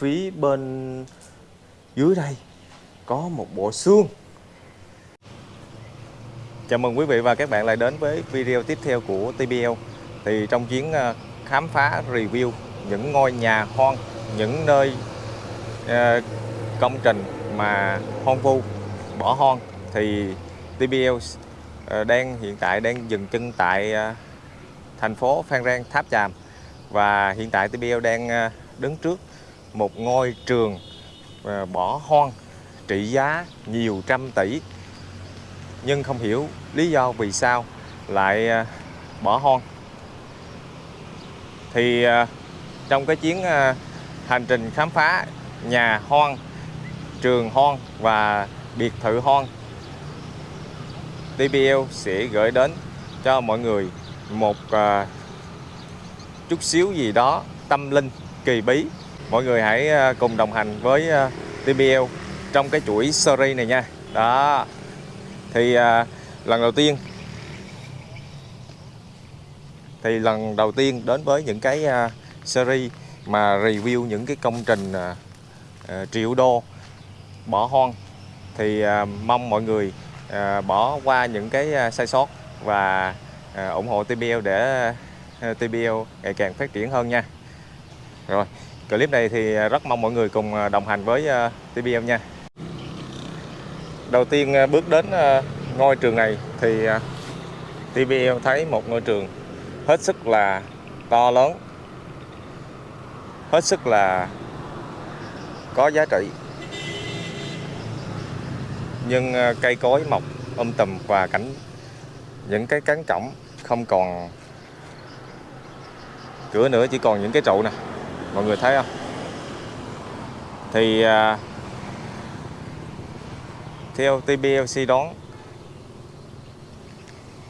phía bên dưới đây có một bộ xương. Chào mừng quý vị và các bạn lại đến với video tiếp theo của TBL Thì trong chuyến ờ, khám phá review những ngôi nhà hoang, những nơi ờ, công trình mà hoang vu, bỏ hoang Thì TBL ờ, đang hiện tại đang dừng chân tại thành phố Phan Rang Tháp Chàm. Và hiện tại TBL đang đứng trước một ngôi trường à, bỏ hoang, trị giá nhiều trăm tỷ. Nhưng không hiểu lý do vì sao lại à, bỏ hoang. Thì à, trong cái chuyến hành trình khám phá nhà hoang, trường hoang và biệt thự hoang TBL sẽ gửi đến cho mọi người một chút xíu gì đó tâm linh kỳ bí mọi người hãy ờ, cùng đồng hành với ờ, TBL trong cái chuỗi series này nha. Đó. Thì à, lần đầu tiên thì lần đầu tiên đến với những cái à, series mà review những cái công trình à, à, triệu đô bỏ hoang thì à, mong mọi người à, bỏ qua những cái à, sai sót và à, ủng hộ TBL để à, TBL ngày càng phát triển hơn nha. Rồi clip này thì à, rất mong mọi người cùng à, đồng hành với à, em nha. Đầu tiên à, bước đến ngôi trường này thì à, thấy một ngôi trường hết sức là to lớn hết sức là có giá trị. Nhưng cây cối mọc um tùm và cảnh những cái cánh cổng không còn cửa nữa chỉ còn những cái trụ nè mọi người thấy không? Thì à, theo TBLC đón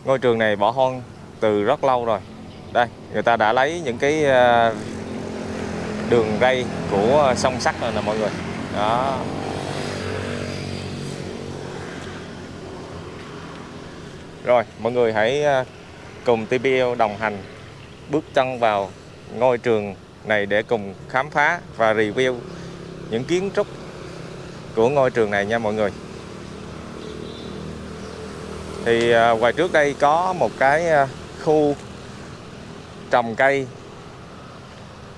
ngôi trường này bỏ hoang từ rất lâu rồi. Đây, người ta đã lấy những cái à, đường ray của sông sắt rồi nè mọi người. Đó. Rồi, mọi người hãy à, cùng TBL đồng hành bước chân vào ngôi trường này để cùng khám phá và review những kiến trúc của ngôi trường này nha mọi người. Thì à, ngoài trước đây có một cái à, khu trồng cây.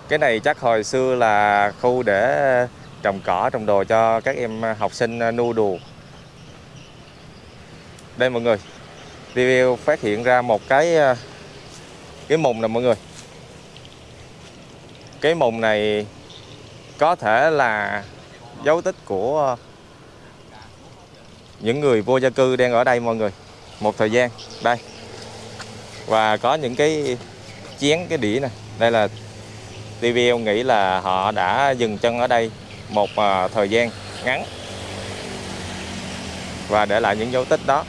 Cái này chắc hồi xưa là khu để trồng cỏ, trồng đồ cho các em học sinh à, nu đùa. Đây mọi người, review phát hiện ra một cái cái mùng nè mọi người cái mùng này có thể là dấu tích của những người vô gia cư đang ở đây mọi người. Một thời gian, đây. Và có những cái chén, cái đĩa này. Đây là TVL nghĩ là họ đã dừng chân ở đây một à, thời gian ngắn. Và để lại những dấu tích đó.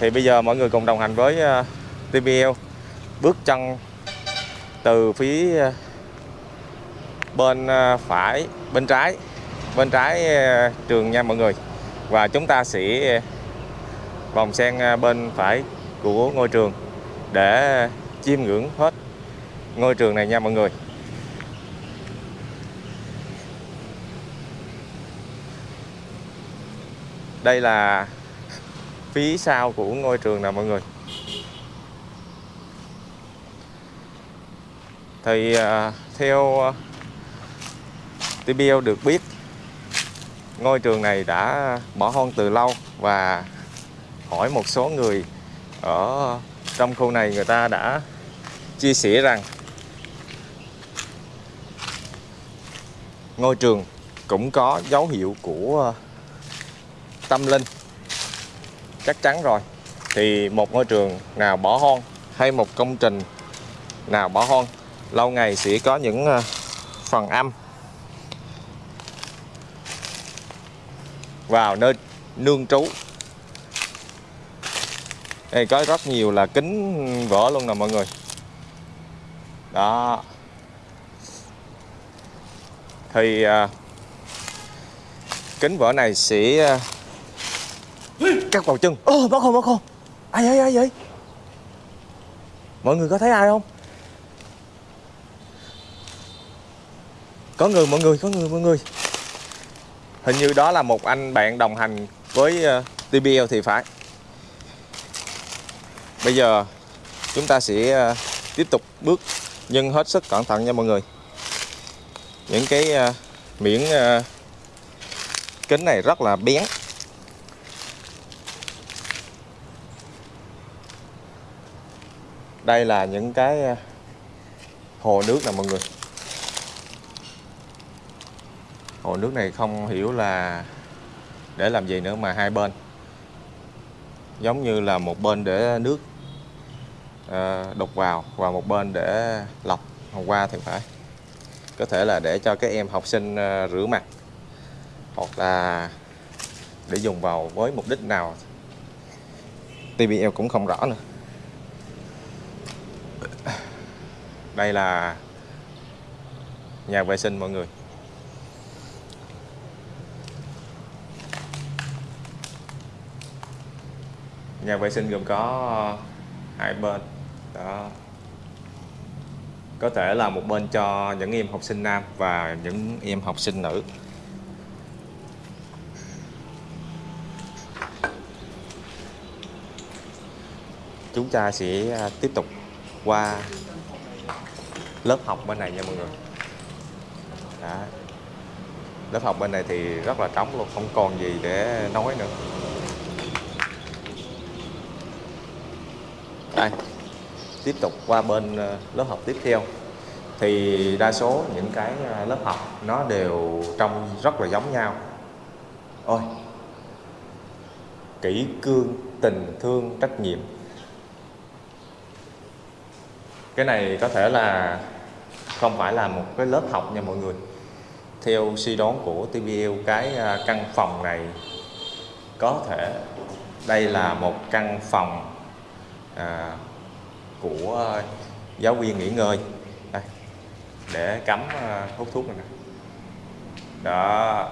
Thì bây giờ mọi người cùng đồng hành với à, TVL bước chân từ phía ờ, bên ờ, phải, bên trái bên trái ờ, trường nha mọi người. Và chúng ta sẽ vòng sang bên phải của ngôi trường để chiêm ngưỡng hết ngôi trường này nha mọi người. Đây là phía sau của ngôi trường nè mọi người. Thì uh, theo à, uh, TBL được biết ngôi trường này đã bỏ hoang từ lâu và hỏi một số người ở trong khu này người ta đã chia sẻ rằng ngôi trường cũng có dấu hiệu của tâm linh. Chắc chắn rồi. Thì một ngôi trường nào bỏ hoang hay một công trình nào bỏ hoang lâu ngày sẽ có những ờ, phần âm. Vào nơi nương trú. Đây có rất nhiều là kính vỡ luôn nè mọi người. Đó. Thì à, kính vỡ này sẽ à, cắt vào chân. Ô bác không bác không ai ai ai vậy mọi người có thấy ai không? Có người mọi người có người mọi người. Hình như đó là một anh bạn đồng hành với ờ, TBL thì phải. Bây giờ chúng ta sẽ ờ, tiếp tục bước nhưng hết sức cẩn thận nha mọi người. Những cái uh, miếng kính này rất là bén. Đây là những cái hồ nước nè mọi người. Hồ nước này không hiểu là để làm gì nữa mà hai bên. Giống như là một bên để nước ờ, đục vào và một bên để lọc hôm qua thì phải. Có thể là để cho các em học sinh ờ, rửa mặt hoặc là để dùng vào với mục đích nào. TBL cũng không rõ nữa. Đây là nhà vệ sinh mọi người. Nhà vệ sinh gồm có ờ, hai bên. Đó. Có thể là một bên cho những em học sinh nam và những em học sinh nữ. Chúng ta sẽ ờ, tiếp tục qua lớp học bên này nha mọi người. Đó. lớp học bên này thì rất là trống luôn, không còn gì để nói nữa. Tiếp tục qua bên ờ, lớp học tiếp theo. Thì đa số những cái ờ, lớp học nó đều trông rất là giống nhau. Ôi kỹ cương tình thương trách nhiệm. Cái này có thể là không phải là một cái lớp học nha mọi người. Theo suy đoán của TVL cái ờ, căn phòng này có thể đây là một căn phòng à, của ờ, giáo viên nghỉ ngơi. Đây, để cắm ờ, hút thuốc này nè. Đó.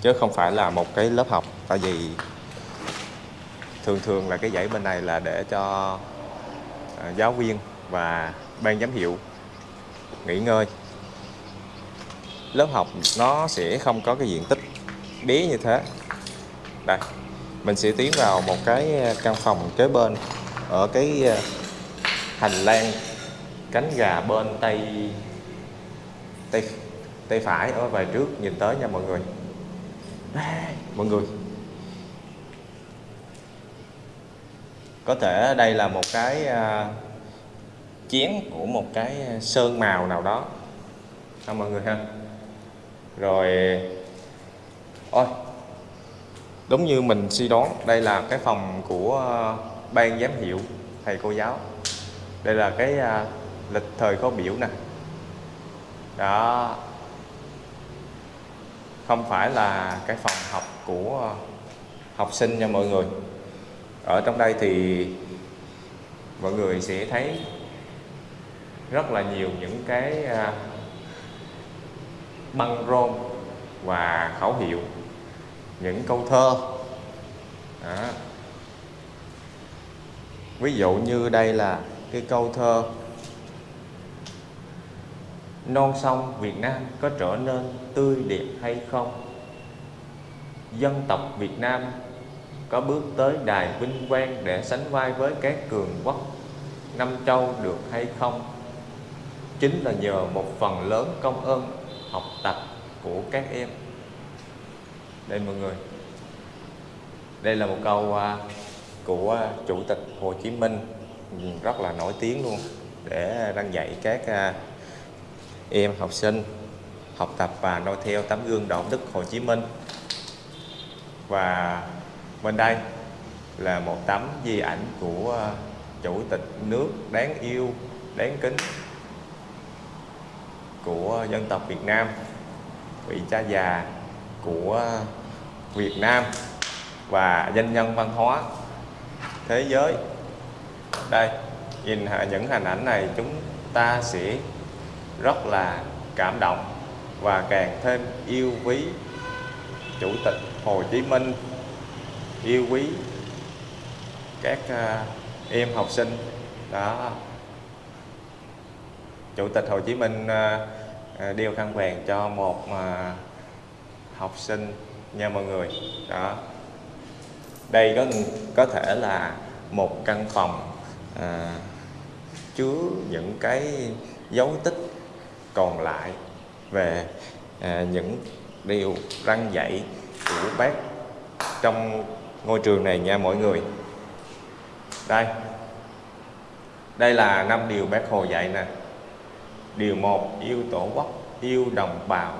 Chứ không phải là một cái lớp học tại vì thường thường là cái dãy bên này là để cho ờ, giáo viên và ban giám hiệu nghỉ ngơi. Lớp học nó sẽ không có cái diện tích bé như thế. Đây mình sẽ tiến vào một cái căn phòng kế bên ở cái hành lang cánh gà bên tay tay tay phải. Ở về trước nhìn tới nha mọi người. Mọi người. Có thể đây là một cái uh, chén của một cái à, sơn màu nào đó. Ha mọi người ha? Rồi ôi đúng như mình suy đoán đây là cái phòng của à, ban giám hiệu thầy cô giáo đây là cái uh, lịch thời khóa biểu nè. Đó. Không phải là cái phòng học của học sinh nha mọi người. Ở trong đây thì mọi người sẽ thấy rất là nhiều những cái à, băng rôn và khẩu hiệu những câu thơ. Đó. ví dụ như đây là cái câu thơ, non sông Việt Nam có trở nên tươi đẹp hay không? Dân tộc Việt Nam có bước tới đài vinh quang để sánh vai với các cường quốc năm châu được hay không? Chính là nhờ một phần lớn công ơn học tập của các em. Đây mọi người. Đây là một câu à, của à, chủ tịch Hồ Chí Minh rất là nổi tiếng luôn để đang dạy các à, em học sinh học tập và noi theo tấm gương đạo đức Hồ Chí Minh. Và bên đây là một tấm di ảnh của à, chủ tịch nước đáng yêu, đáng kính của dân tộc Việt Nam, vị cha già của Việt Nam và danh nhân văn hóa thế giới đây, nhìn những hình ảnh này, chúng ta sẽ rất là cảm động và càng thêm yêu quý chủ tịch Hồ Chí Minh, yêu quý các à, em học sinh. Đó. Chủ tịch Hồ Chí Minh à, à, đeo khăn vàng cho một học sinh nha mọi người. Đó. Đây có có thể là một căn phòng à, chứa những cái dấu tích còn lại về à, những điều răng dạy của bác trong ngôi trường này nha mọi người. Đây. Đây là năm điều bác hồ dạy nè. Điều một yêu tổ quốc yêu đồng bào.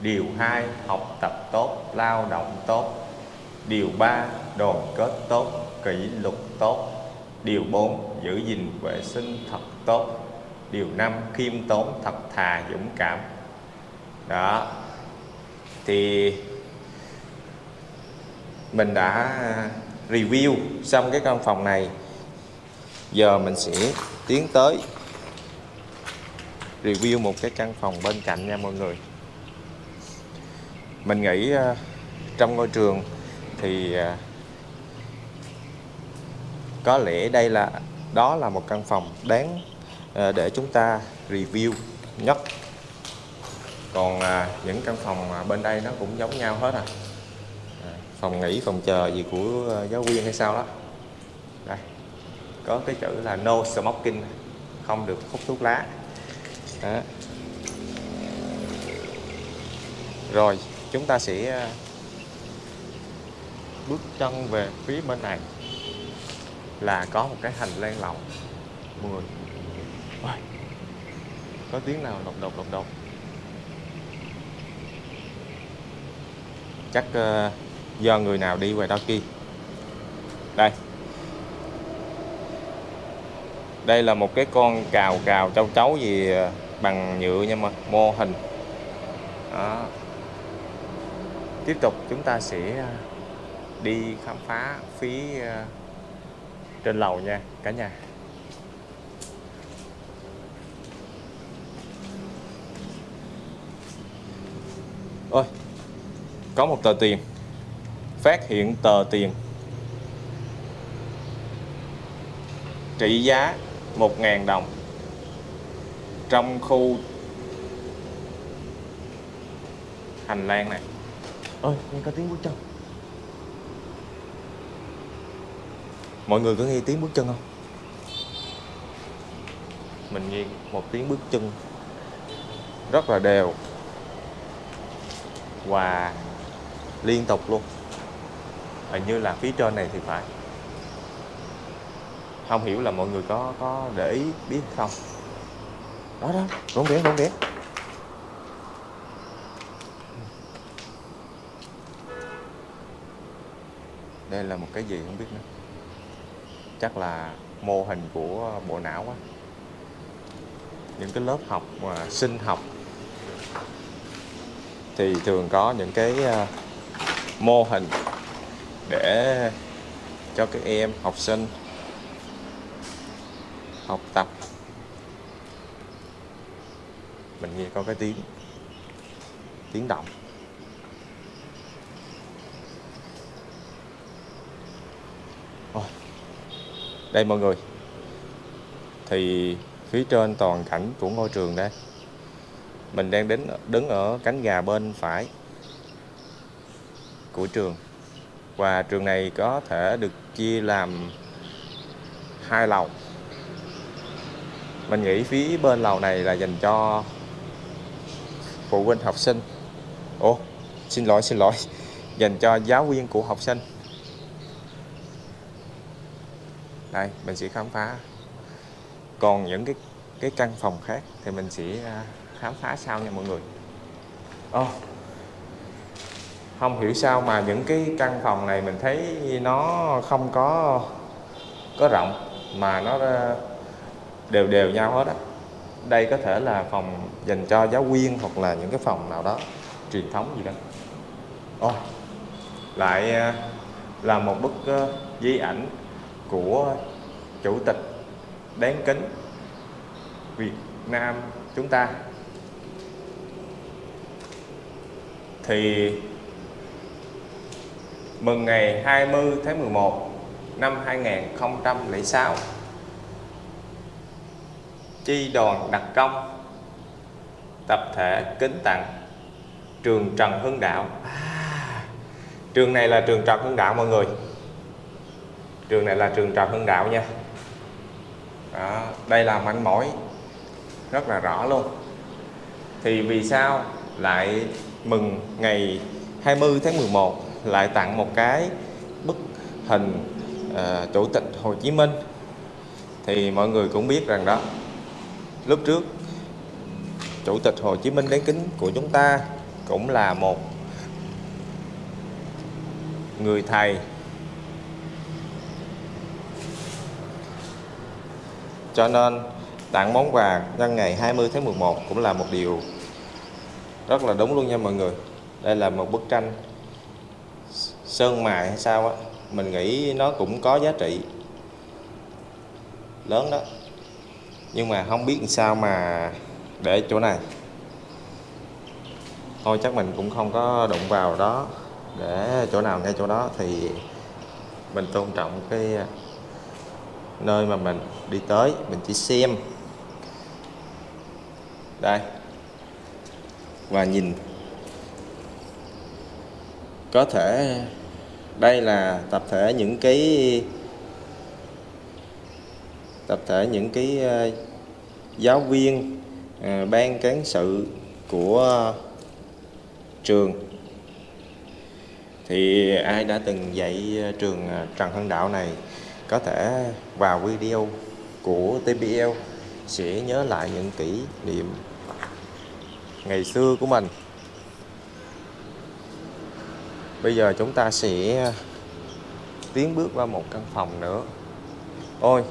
Điều hai học tập tốt lao động tốt. Điều ba đoàn kết tốt kỷ luật tốt điều 4 giữ gìn vệ sinh thật tốt. Điều 5 khiêm tốn, thật thà, dũng cảm. Đó. Thì mình đã review xong cái căn phòng này. Giờ mình sẽ tiến tới review một cái căn phòng bên cạnh nha mọi người. Mình nghĩ ờ, trong ngôi trường thì ờ, có lẽ đây là, đó là một căn phòng đáng ờ, để chúng ta review nhất. Còn à, những căn phòng bên đây nó cũng giống nhau hết à. à phòng nghỉ, phòng chờ gì của ờ, giáo viên hay sao đó. Đây, có cái chữ là no smoking, không được hút thuốc lá. Đó. rồi, chúng ta sẽ ờ, bước chân về phía bên này là có một cái hành lang lầu mọi người. Ôi, có tiếng nào lộc độc lộc độc chắc uh, do người nào đi về đó kia. Đây. Đây là một cái con cào cào châu chấu gì ờ, bằng nhựa nha mà mô hình. Đó. tiếp tục chúng ta sẽ ờ, đi khám phá phía trên lầu nha, cả nhà. Ôi, có một tờ tiền. Phát hiện tờ tiền. Trị giá 1.000 đồng. Trong khu hành lang này. Ơi nghe có tiếng bước chân mọi người có nghe tiếng bước chân không? Mình nghe một tiếng bước chân rất là đều và liên tục luôn. Hình như là phía trên này thì phải. Không hiểu là mọi người có có để ý biết không? Đó đó rốn rén rốn rén. Đây là một cái gì không biết nữa chắc là mô hình của bộ não quá những cái lớp học mà sinh học. Thì thường có những cái ờ, mô hình để cho các em học sinh học tập. Mình nghe có cái tiếng tiếng động. Đây mọi người. Thì phía trên toàn cảnh của ngôi trường đây, mình đang đến, đứng ở cánh gà bên phải của trường. Và trường này có thể được chia làm hai lầu. Mình nghĩ phía bên lầu này là dành cho phụ huynh học sinh. Ồ, xin lỗi xin lỗi. Dành cho giáo viên của học sinh. Đây mình sẽ khám phá. Còn những cái cái căn phòng khác thì mình sẽ à, khám phá sau nha mọi người. Oh, không hiểu sao mà những cái căn phòng này mình thấy nó không có có rộng mà nó à, đều đều nhau hết á. Đây có thể là phòng dành cho giáo viên hoặc là những cái phòng nào đó truyền thống gì đó. Oh. lại à, là một bức à, di ảnh của chủ tịch đáng kính Việt Nam chúng ta. Thì mừng ngày 20 tháng 11 năm 2006 chi đoàn đặc công tập thể kính tặng trường Trần Hưng Đạo. À, trường này là trường Trần Hưng Đạo mọi người trường này là trường Trần Hưng Đạo nha. Đó, đây là manh mối rất là rõ luôn. Thì vì sao lại mừng ngày 20 tháng 11 lại tặng một cái bức hình uh, chủ tịch Hồ Chí Minh? Thì mọi người cũng biết rằng đó lúc trước chủ tịch Hồ Chí Minh đáng kính của chúng ta cũng là một người thầy cho nên, tặng món quà nhân ngày 20 tháng 11 cũng là một điều rất là đúng luôn nha mọi người. Đây là một bức tranh sơn mài hay sao á, mình nghĩ nó cũng có giá trị lớn đó. Nhưng mà không biết sao mà để chỗ này. Thôi chắc mình cũng không có đụng vào đó để chỗ nào ngay chỗ đó thì mình tôn trọng cái nơi mà mình đi tới, mình chỉ xem. Đây. Và nhìn. Có thể đây là tập thể những cái, tập thể những cái ờ, giáo viên ờ, ban cán sự của trường. Thì ai đã từng dạy ờ, trường Trần Hưng Đạo này? Có thể vào video của TBL sẽ nhớ lại những kỷ niệm ngày xưa của mình. Bây giờ chúng ta sẽ tiến bước qua một căn phòng nữa. Ôi,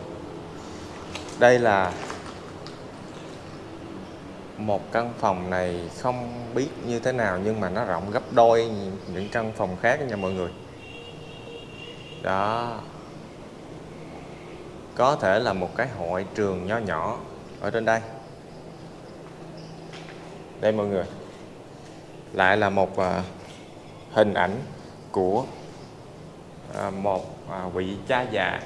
đây là một căn phòng này không biết như thế nào nhưng mà nó rộng gấp đôi những căn phòng khác nha mọi người. Đó có thể là một cái hội trường nho nhỏ ở trên đây. Đây mọi người. Lại là một à, hình ảnh của à, một à, vị cha già.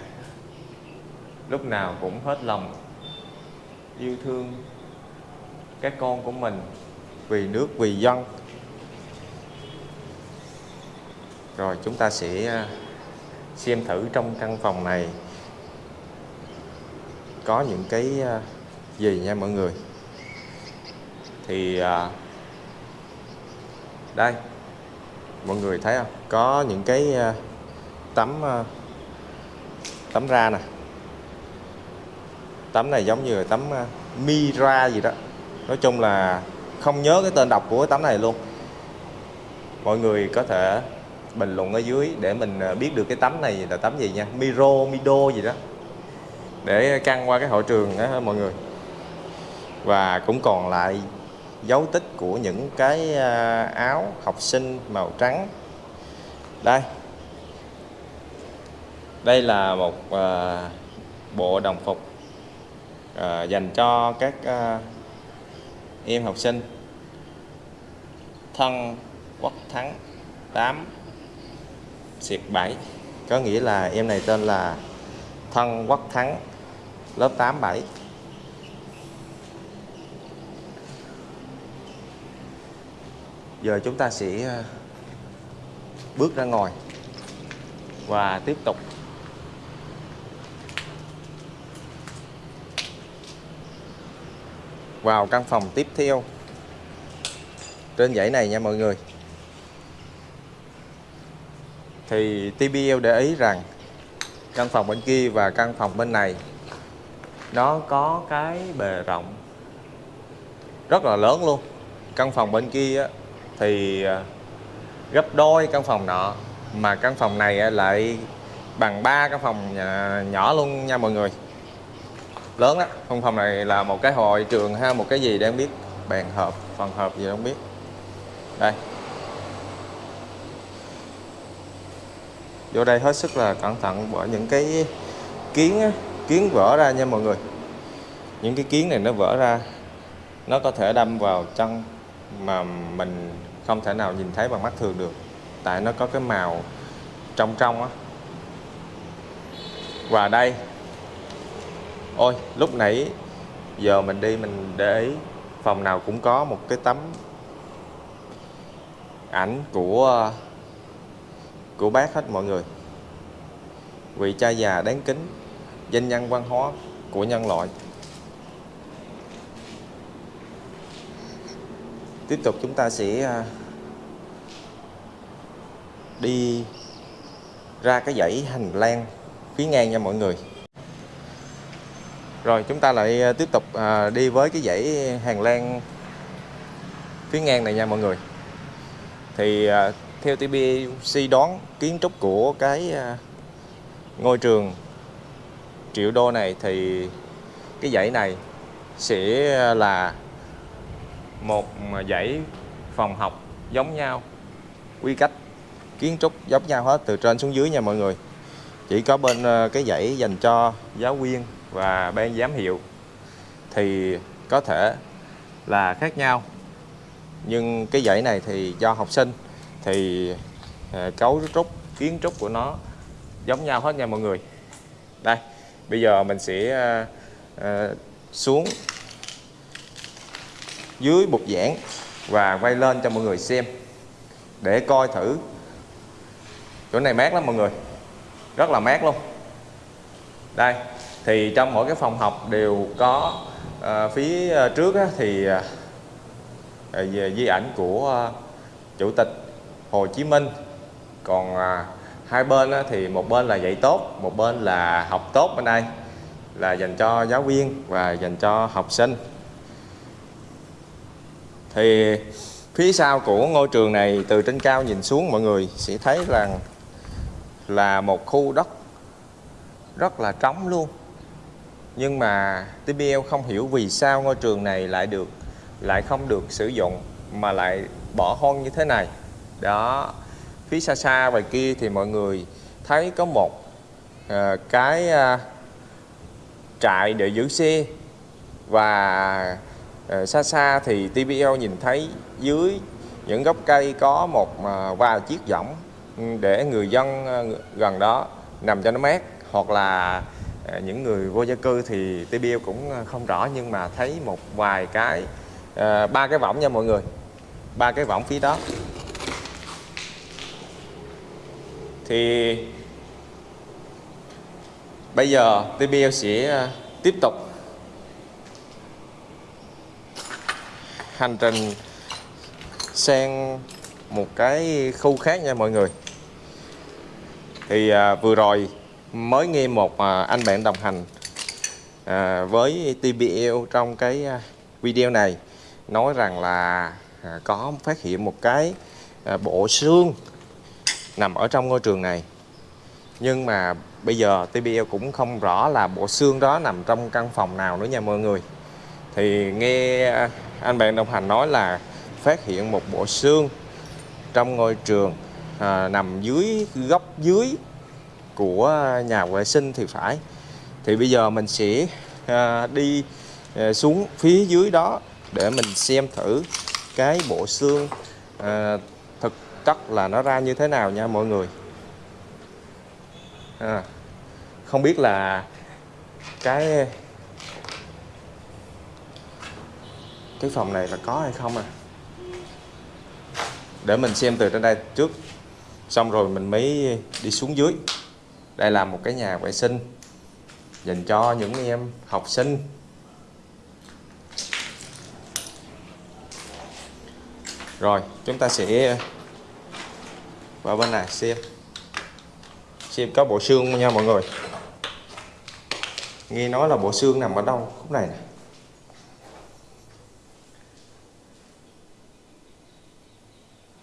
Lúc nào cũng hết lòng yêu thương các con của mình vì nước vì dân. Rồi chúng ta sẽ à, xem thử trong căn phòng này có những cái à, gì nha mọi người? Thì à, đây mọi người thấy không? Có những cái à, tấm à, tấm ra nè. Tấm này giống như là tấm à, Mira gì đó. Nói chung là không nhớ cái tên đọc của cái tấm này luôn. Mọi người có thể bình luận ở dưới để mình biết được cái tấm này là tấm gì nha? Miro Mido gì đó để căng qua cái hội trường đó mọi người. Và cũng còn lại dấu tích của những cái à, áo học sinh màu trắng. Đây. Đây là một uh, bộ đồng phục uh, dành cho các uh, em học sinh. Thân quốc thắng 8 xịt 7 có nghĩa là em này tên là thân quốc thắng lớp 8 7 giờ chúng ta sẽ ờ, bước ra ngoài và tiếp tục. Vào căn phòng tiếp theo. Trên dãy này nha mọi người. Thì TBL để ý rằng căn phòng bên kia và căn phòng bên này nó có cái bề rộng rất là lớn luôn. Căn phòng bên kia thì à, gấp đôi căn phòng nọ, mà căn phòng này lại bằng ba căn phòng à, nhỏ luôn nha mọi người. Lớn đó căn phòng này là một cái hội trường ha, một cái gì đang biết, bàn họp phòng họp gì không biết. Đây. Vô đây hết sức là cẩn thận bởi những cái kiến kiến vỡ ra nha mọi người. Những cái kiến này nó vỡ ra, nó có thể đâm vào chân mà mình không thể nào nhìn thấy bằng mắt thường được. Tại nó có cái màu trong trong á. Và đây. Ôi, lúc nãy giờ mình đi mình để ý, phòng nào cũng có một cái tấm ảnh của của bác hết mọi người. Vị cha già đáng kính danh nhân văn hóa của nhân loại. Tiếp tục chúng ta sẽ à, đi ra cái dãy hành lang phía ngang nha mọi người. Rồi, chúng ta lại à, tiếp tục à, đi với cái dãy hành lang phía ngang này nha mọi người. Thì theo TBC đoán kiến trúc của cái ngôi trường triệu đô này thì cái dãy này sẽ là một dãy phòng học giống nhau, quy cách, kiến trúc giống nhau hết, từ trên xuống dưới nha mọi người. Chỉ có bên ờ, cái dãy dành cho giáo viên và ban giám hiệu thì có thể là khác nhau. Nhưng cái dãy này thì do học sinh thì ờ, cấu trúc, kiến trúc của nó giống nhau hết nha mọi người. Đây bây giờ mình sẽ à, à, xuống dưới bục giảng và quay lên cho mọi người xem để coi thử. Chỗ này mát lắm mọi người rất là mát luôn. Đây thì trong mỗi cái phòng học đều có à, phía trước á, thì à, về di ảnh của à, chủ tịch Hồ Chí Minh. Còn à, hai bên thì một bên là dạy tốt, một bên là học tốt bên đây, là dành cho giáo viên và dành cho học sinh. Thì phía sau của ngôi trường này, từ trên cao nhìn xuống, mọi người sẽ thấy rằng là một khu đất rất là trống luôn. Nhưng mà TBL không hiểu vì sao ngôi trường này lại được, lại không được sử dụng, mà lại bỏ hoang như thế này. Đó phía xa xa ngoài kia thì mọi người thấy có một uh, cái uh, trại để giữ xe. Và uh, xa xa thì TBL nhìn thấy dưới những gốc cây có một uh, vài chiếc võng ừ, để người dân gần đó nằm cho nó mát. Hoặc là những người vô gia cư thì TBL cũng không rõ nhưng mà thấy một vài cái ba cái võng nha mọi người. Ba cái võng phía đó. Thì bây giờ TBL sẽ à, tiếp tục hành trình sang một cái khu khác nha mọi người. Thì à, vừa rồi mới nghe một à, anh bạn đồng hành à, với TBL trong cái à, video này nói rằng là à, có phát hiện một cái à, bộ xương nằm ở trong ngôi trường này. Nhưng mà bây giờ TBL cũng không rõ là bộ xương đó nằm trong căn phòng nào nữa nha mọi người. Thì nghe à, anh bạn đồng hành nói là phát hiện một bộ xương trong ngôi trường à, nằm dưới góc dưới của nhà vệ sinh thì phải. Thì bây giờ mình sẽ à, đi à, xuống phía dưới đó để mình xem thử cái bộ xương à, chất là nó ra như thế nào nha mọi người. À, không biết là cái cái phòng này là có hay không à? Để mình xem từ trên đây trước. Xong rồi mình mới đi xuống dưới. Đây là một cái nhà vệ sinh dành cho những em học sinh. Rồi chúng ta sẽ và bên này xem. Xem có bộ xương nha mọi người. Nghe nói là bộ xương nằm ở đâu khúc này này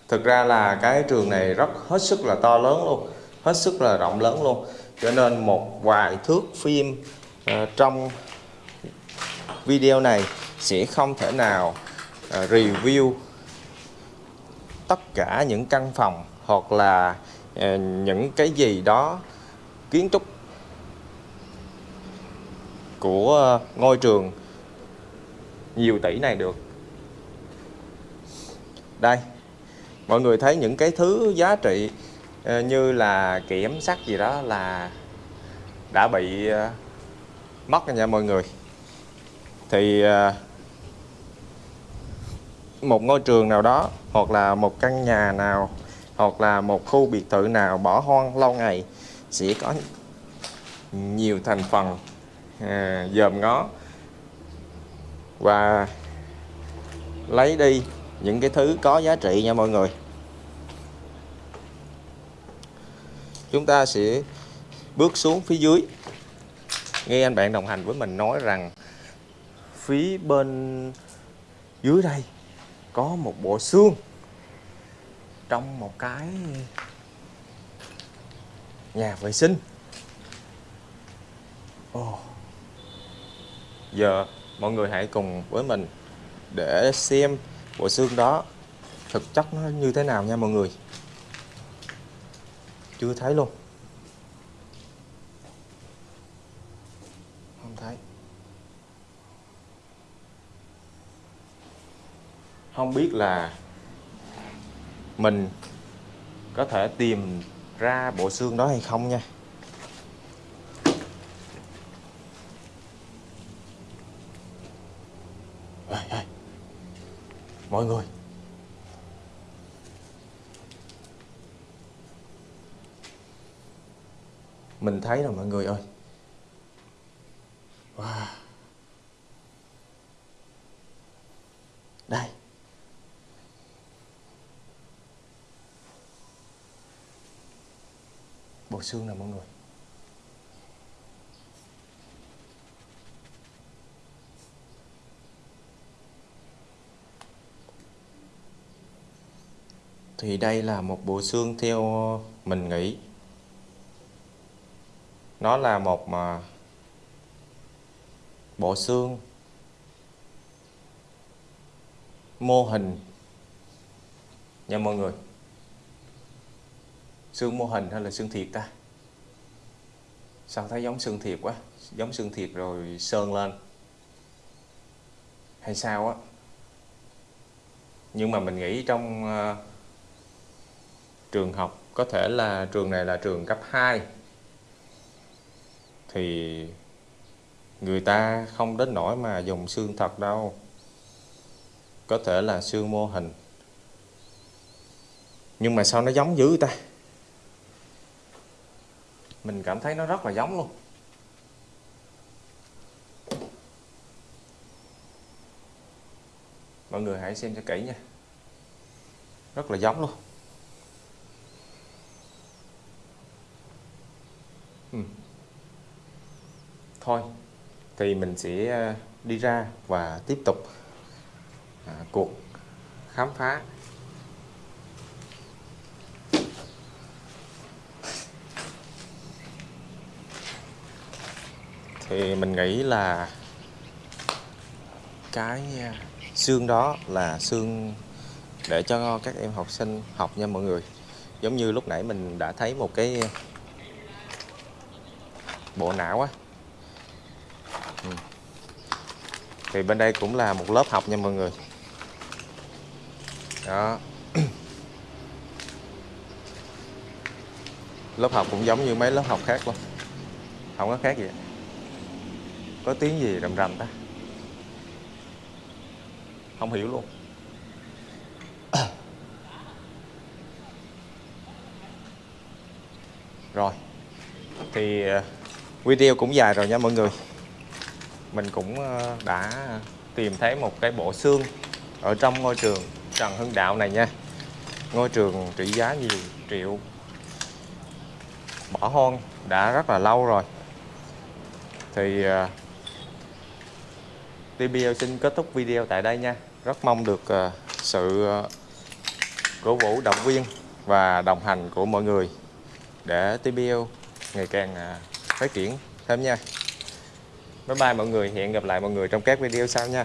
thực ra là cái trường này rất hết sức là to lớn luôn hết sức là rộng lớn luôn. Cho nên một vài thước phim uh, trong video này sẽ không thể nào uh, review tất cả những căn phòng hoặc là ờ, những cái gì đó, kiến trúc của ờ, ngôi trường nhiều tỷ này được. Đây, mọi người thấy những cái thứ giá trị ờ, như là kiểm sắt gì đó là đã bị mất rồi nha mọi người. Thì một ngôi trường nào đó hoặc là một căn nhà nào hoặc là một khu biệt thự nào bỏ hoang lâu ngày sẽ có nhiều thành phần à, dòm ngó. Và lấy đi những cái thứ có giá trị nha mọi người. Chúng ta sẽ bước xuống phía dưới. Nghe anh bạn đồng hành với mình nói rằng phía bên dưới đây có một bộ xương trong một cái nhà vệ sinh. Oh. giờ mọi người hãy cùng với mình để xem bộ xương đó thực chất nó như thế nào nha mọi người. Chưa thấy luôn. Không thấy. Không biết là mình có thể tìm ra bộ xương đó hay không nha? Mọi người. Mình thấy rồi mọi người ơi. Wow đây bộ xương nè mọi người thì đây là một bộ xương theo mình nghĩ. Nó là một mà bộ xương mô hình nha mọi người xương mô hình hay là xương thiệt ta? Sao thấy giống xương thiệt quá? Giống xương thiệt rồi sơn lên. Hay sao á? Nhưng mà mình nghĩ trong uh, trường học có thể là trường này là trường cấp 2 thì người ta không đến nỗi mà dùng xương thật đâu. Có thể là xương mô hình. Nhưng mà sao nó giống dữ ta? Mình cảm thấy nó rất là giống luôn. Mọi người hãy xem cho kỹ nha. Rất là giống luôn. Ừ. thôi thì mình sẽ ờ, đi ra và tiếp tục à, cuộc khám phá. Thì mình nghĩ là cái à, xương đó là xương để cho các em học sinh học nha mọi người. Giống như lúc nãy mình đã thấy một cái bộ não á. Ừ. thì bên đây cũng là một lớp học nha mọi người. Đó. Lớp học cũng giống như mấy lớp học khác luôn. Không có khác gì có tiếng gì rầm rầm ta? Không hiểu luôn. Rồi, thì ờ, video cũng dài rồi nha mọi người. Mình cũng ờ, đã tìm thấy một cái bộ xương ở trong ngôi trường Trần Hưng Đạo này nha. Ngôi trường trị giá nhiều triệu. Bỏ hoang, đã rất là lâu rồi. Thì ờ, TBL xin kết thúc video tại đây nha. Rất mong được ờ, sự ờ, cổ vũ, động viên và đồng hành của mọi người để TBL ngày càng ờ, phát triển thêm nha. Bye bye mọi người, hẹn gặp lại mọi người trong các video sau nha.